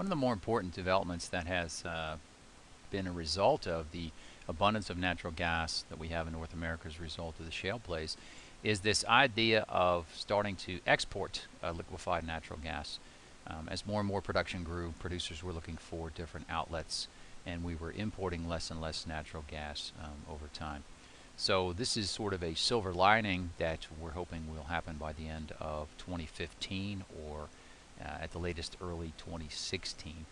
One of the more important developments that has uh, been a result of the abundance of natural gas that we have in North America as a result of the shale plays is this idea of starting to export uh, liquefied natural gas. Um, as more and more production grew, producers were looking for different outlets and we were importing less and less natural gas um, over time. So this is sort of a silver lining that we're hoping will happen by the end of 2015 or at the latest early 2016.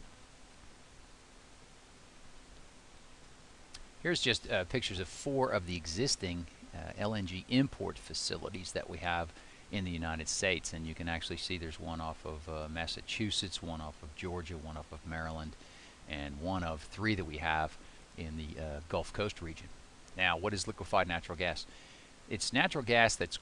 Here's just uh, pictures of four of the existing uh, LNG import facilities that we have in the United States and you can actually see there's one off of uh, Massachusetts, one off of Georgia, one off of Maryland and one of three that we have in the uh, Gulf Coast region. Now what is liquefied natural gas? It's natural gas that's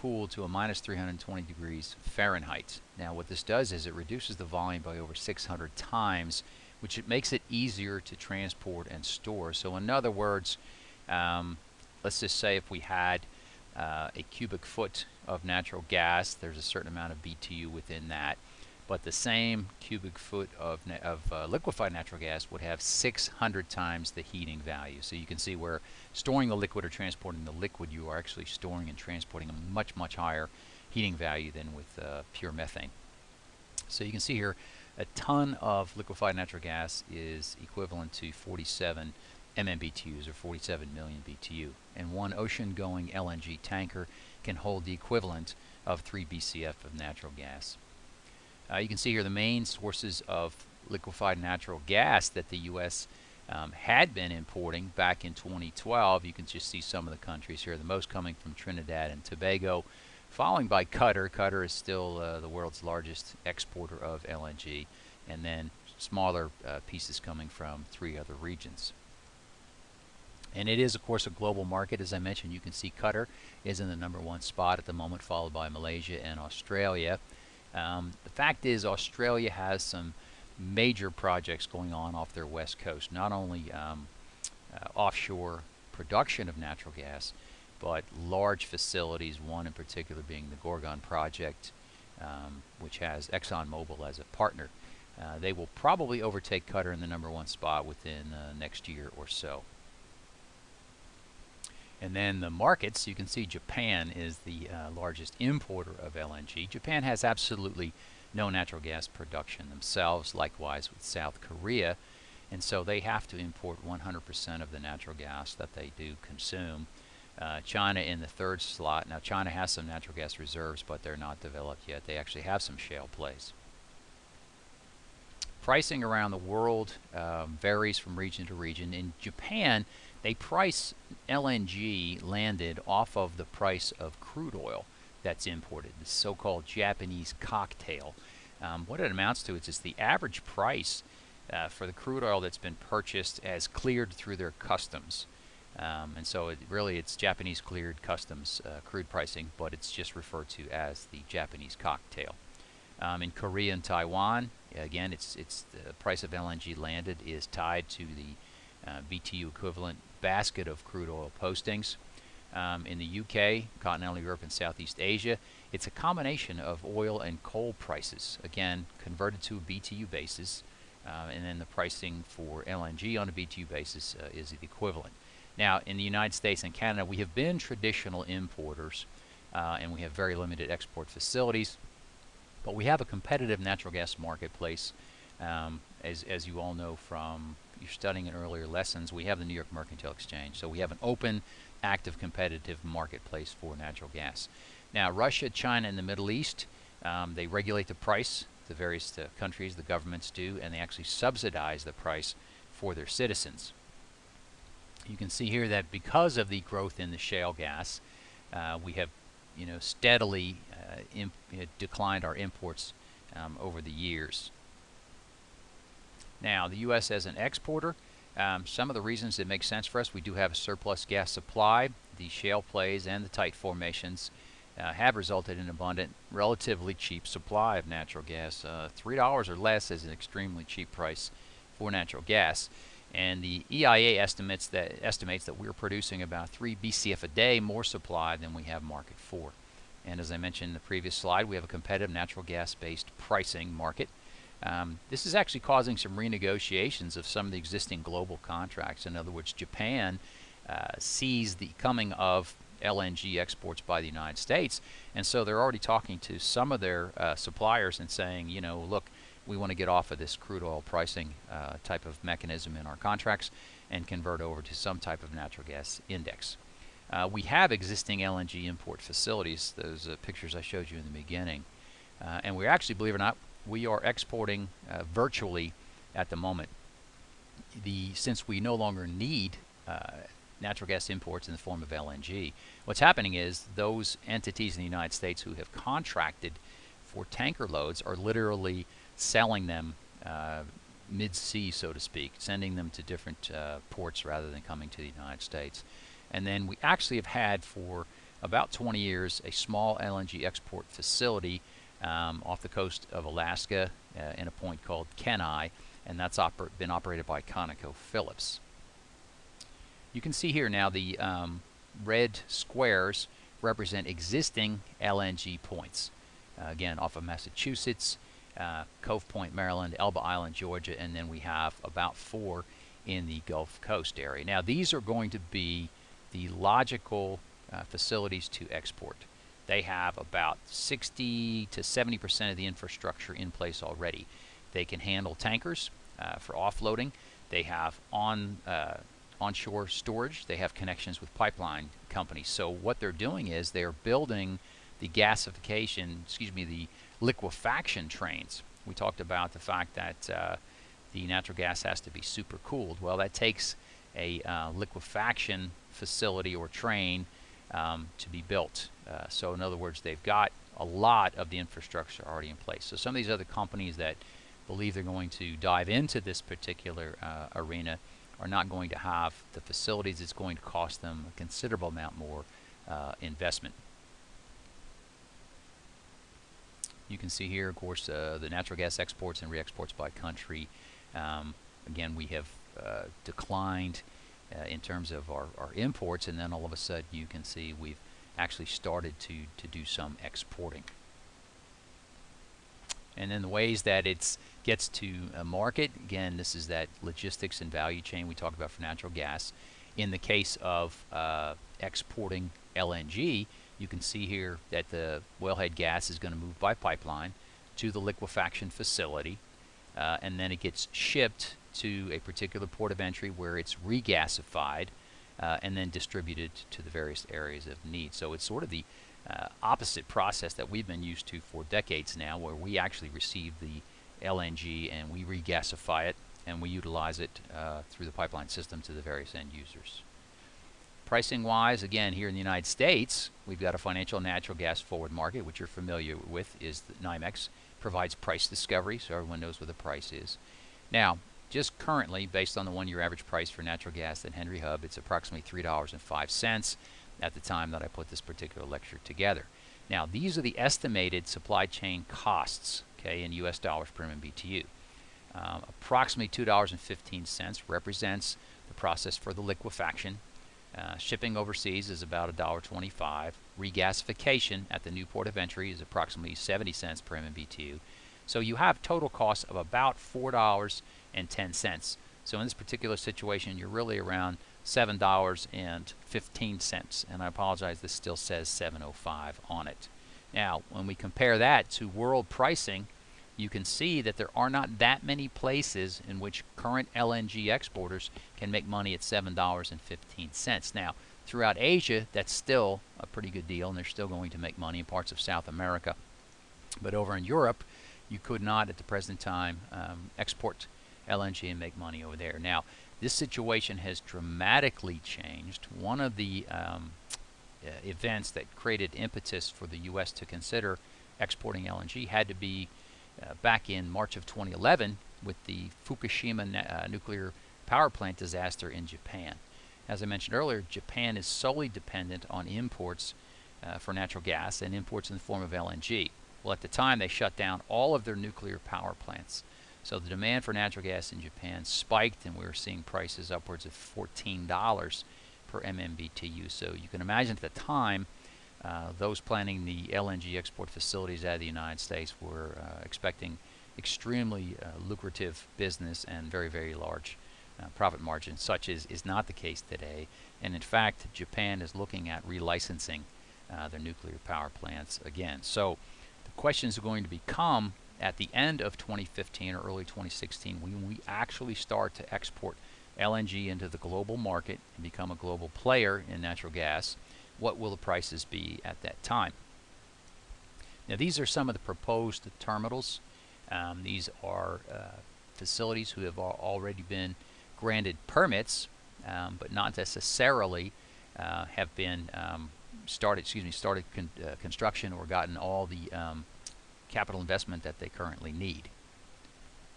cooled to a minus 320 degrees Fahrenheit. Now what this does is it reduces the volume by over 600 times which it makes it easier to transport and store. So in other words, um, let's just say if we had uh, a cubic foot of natural gas, there's a certain amount of BTU within that. But the same cubic foot of, of uh, liquefied natural gas would have 600 times the heating value. So you can see where storing the liquid or transporting the liquid, you are actually storing and transporting a much, much higher heating value than with uh, pure methane. So you can see here, a ton of liquefied natural gas is equivalent to 47 MMBTUs or 47 million BTU. And one ocean-going LNG tanker can hold the equivalent of 3 BCF of natural gas. Uh, you can see here the main sources of liquefied natural gas that the U.S. Um, had been importing back in 2012. You can just see some of the countries here, the most coming from Trinidad and Tobago, following by Qatar. Qatar is still uh, the world's largest exporter of LNG, and then smaller uh, pieces coming from three other regions. And it is, of course, a global market. As I mentioned, you can see Qatar is in the number one spot at the moment, followed by Malaysia and Australia. Um, the fact is, Australia has some major projects going on off their west coast, not only um, uh, offshore production of natural gas, but large facilities, one in particular being the Gorgon project, um, which has ExxonMobil as a partner. Uh, they will probably overtake Qatar in the number one spot within uh, next year or so. And then the markets, you can see Japan is the uh, largest importer of LNG. Japan has absolutely no natural gas production themselves, likewise with South Korea. And so they have to import 100% of the natural gas that they do consume. Uh, China in the third slot. Now China has some natural gas reserves, but they're not developed yet. They actually have some shale plays. Pricing around the world um, varies from region to region. In Japan, they price LNG landed off of the price of crude oil that's imported, the so-called Japanese cocktail. Um, what it amounts to is just the average price uh, for the crude oil that's been purchased as cleared through their customs. Um, and so it really it's Japanese cleared customs uh, crude pricing, but it's just referred to as the Japanese cocktail. Um, in Korea and Taiwan, again, it's it's the price of LNG landed is tied to the uh, BTU equivalent basket of crude oil postings. Um, in the UK, continental Europe, and Southeast Asia, it's a combination of oil and coal prices, again, converted to a BTU basis, uh, and then the pricing for LNG on a BTU basis uh, is the equivalent. Now, in the United States and Canada, we have been traditional importers, uh, and we have very limited export facilities, but we have a competitive natural gas marketplace, um, as, as you all know from you're studying in earlier lessons, we have the New York Mercantile Exchange. So we have an open, active, competitive marketplace for natural gas. Now, Russia, China, and the Middle East, um, they regulate the price. The various uh, countries, the governments do, and they actually subsidize the price for their citizens. You can see here that because of the growth in the shale gas, uh, we have, you know, steadily uh, declined our imports um, over the years. Now, the U.S. as an exporter, um, some of the reasons it makes sense for us, we do have a surplus gas supply. The shale plays and the tight formations uh, have resulted in abundant, relatively cheap supply of natural gas. Uh, $3 or less is an extremely cheap price for natural gas. And the EIA estimates that estimates that we're producing about 3 BCF a day more supply than we have market for. And as I mentioned in the previous slide, we have a competitive natural gas-based pricing market Um, this is actually causing some renegotiations of some of the existing global contracts. In other words, Japan uh, sees the coming of LNG exports by the United States, and so they're already talking to some of their uh, suppliers and saying, you know, look, we want to get off of this crude oil pricing uh, type of mechanism in our contracts and convert over to some type of natural gas index. Uh, we have existing LNG import facilities, those uh, pictures I showed you in the beginning. Uh, and we actually, believe it or not, we are exporting uh, virtually at the moment. The Since we no longer need uh, natural gas imports in the form of LNG, what's happening is those entities in the United States who have contracted for tanker loads are literally selling them uh, mid-sea, so to speak, sending them to different uh, ports rather than coming to the United States. And then we actually have had for about 20 years a small LNG export facility um, off the coast of Alaska uh, in a point called Kenai, and that's oper been operated by ConocoPhillips. You can see here now the um, red squares represent existing LNG points. Uh, again, off of Massachusetts, uh, Cove Point, Maryland, Elba Island, Georgia, and then we have about four in the Gulf Coast area. Now, these are going to be the logical uh, facilities to export. They have about 60 to 70 percent of the infrastructure in place already. They can handle tankers uh, for offloading. They have on uh, onshore storage. They have connections with pipeline companies. So what they're doing is they're building the gasification, excuse me, the liquefaction trains. We talked about the fact that uh, the natural gas has to be super cooled. Well, that takes a uh, liquefaction facility or train um, to be built. Uh, so in other words, they've got a lot of the infrastructure already in place. So some of these other companies that believe they're going to dive into this particular uh, arena are not going to have the facilities. It's going to cost them a considerable amount more uh, investment. You can see here, of course, uh, the natural gas exports and re-exports by country. Um, again, we have uh, declined uh, in terms of our, our imports, and then all of a sudden you can see we've actually started to, to do some exporting. And then the ways that it gets to a market, again, this is that logistics and value chain we talked about for natural gas. In the case of uh, exporting LNG, you can see here that the wellhead gas is going to move by pipeline to the liquefaction facility uh, and then it gets shipped to a particular port of entry where it's regasified uh, and then distributed to the various areas of need. So it's sort of the uh, opposite process that we've been used to for decades now where we actually receive the LNG and we regasify it and we utilize it uh, through the pipeline system to the various end users. Pricing wise, again, here in the United States, we've got a financial natural gas forward market, which you're familiar with, is the NYMEX, provides price discovery, so everyone knows what the price is. Now, just currently, based on the one-year average price for natural gas at Henry Hub, it's approximately $3.05 at the time that I put this particular lecture together. Now, these are the estimated supply chain costs, okay, in U.S. dollars per MMBTU. Um, approximately $2.15 represents the process for the liquefaction uh, shipping overseas is about $1.25. Regasification at the new port of entry is approximately 70 cents per MMBTU. So you have total costs of about $4.10. So in this particular situation, you're really around $7.15. And I apologize, this still says 705 on it. Now, when we compare that to world pricing, you can see that there are not that many places in which current LNG exporters can make money at $7.15. Now, throughout Asia, that's still a pretty good deal, and they're still going to make money in parts of South America. But over in Europe, you could not, at the present time, um, export LNG and make money over there. Now, this situation has dramatically changed. One of the um, uh, events that created impetus for the U.S. to consider exporting LNG had to be uh, back in March of 2011 with the Fukushima uh, nuclear power plant disaster in Japan. As I mentioned earlier, Japan is solely dependent on imports uh, for natural gas and imports in the form of LNG. Well, at the time, they shut down all of their nuclear power plants. So the demand for natural gas in Japan spiked, and we were seeing prices upwards of $14 per MMBTU. So you can imagine at the time, uh, those planning the LNG export facilities out of the United States were uh, expecting extremely uh, lucrative business and very, very large uh, profit margins, Such is, is not the case today. And in fact, Japan is looking at relicensing uh, their nuclear power plants again. So the questions are going to become at the end of 2015 or early 2016 when we actually start to export LNG into the global market and become a global player in natural gas, what will the prices be at that time? Now these are some of the proposed terminals. Um, these are uh, facilities who have already been granted permits, um, but not necessarily uh, have been um, started. Excuse me, started con uh, construction or gotten all the um, capital investment that they currently need.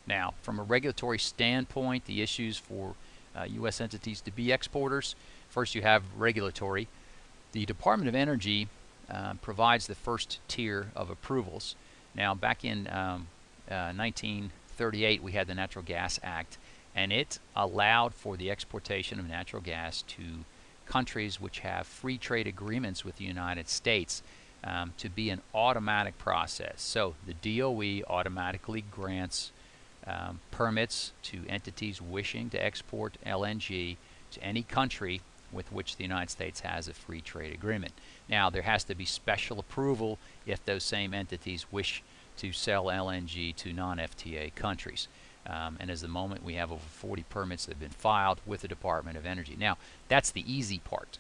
Now, from a regulatory standpoint, the issues for uh, U.S. entities to be exporters, first you have regulatory. The Department of Energy uh, provides the first tier of approvals. Now, back in um, uh, 1938, we had the Natural Gas Act, and it allowed for the exportation of natural gas to countries which have free trade agreements with the United States um, to be an automatic process. So the DOE automatically grants um, permits to entities wishing to export LNG to any country with which the United States has a free trade agreement. Now, there has to be special approval if those same entities wish to sell LNG to non-FTA countries. Um, and as the moment, we have over 40 permits that have been filed with the Department of Energy. Now, that's the easy part.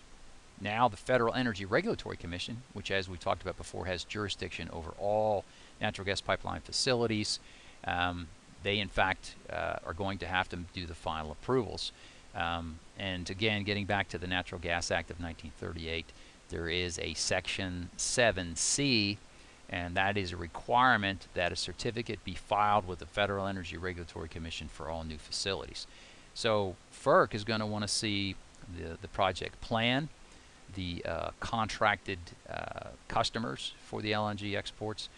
Now the Federal Energy Regulatory Commission, which as we talked about before has jurisdiction over all natural gas pipeline facilities, um, they in fact uh, are going to have to do the final approvals. Um, and again, getting back to the Natural Gas Act of 1938, there is a Section 7C, and that is a requirement that a certificate be filed with the Federal Energy Regulatory Commission for all new facilities. So FERC is going to want to see the, the project plan, the uh, contracted uh, customers for the LNG exports,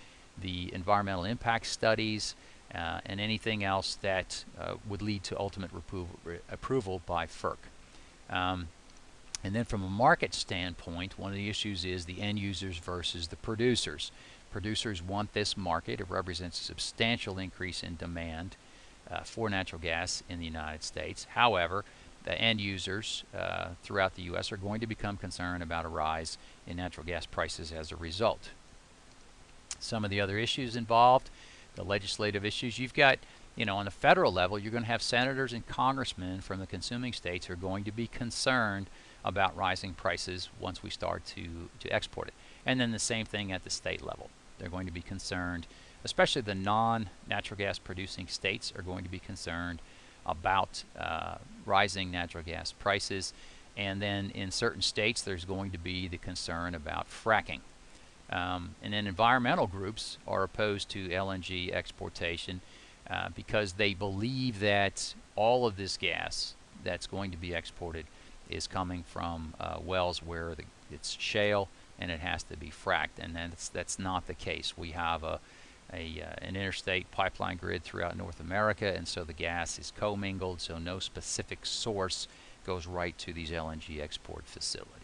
the environmental impact studies, uh, and anything else that uh, would lead to ultimate approval by FERC. Um, and then from a market standpoint, one of the issues is the end users versus the producers. Producers want this market. It represents a substantial increase in demand uh, for natural gas in the United States. However, the end users uh, throughout the U.S. are going to become concerned about a rise in natural gas prices as a result. Some of the other issues involved, the legislative issues, you've got, you know, on the federal level, you're going to have senators and congressmen from the consuming states who are going to be concerned about rising prices once we start to, to export it. And then the same thing at the state level. They're going to be concerned, especially the non-natural gas producing states are going to be concerned about uh, rising natural gas prices. And then in certain states, there's going to be the concern about fracking. Um, and then environmental groups are opposed to LNG exportation uh, because they believe that all of this gas that's going to be exported is coming from uh, wells where the, it's shale and it has to be fracked. And that's, that's not the case. We have a, a, uh, an interstate pipeline grid throughout North America, and so the gas is commingled, so no specific source goes right to these LNG export facilities.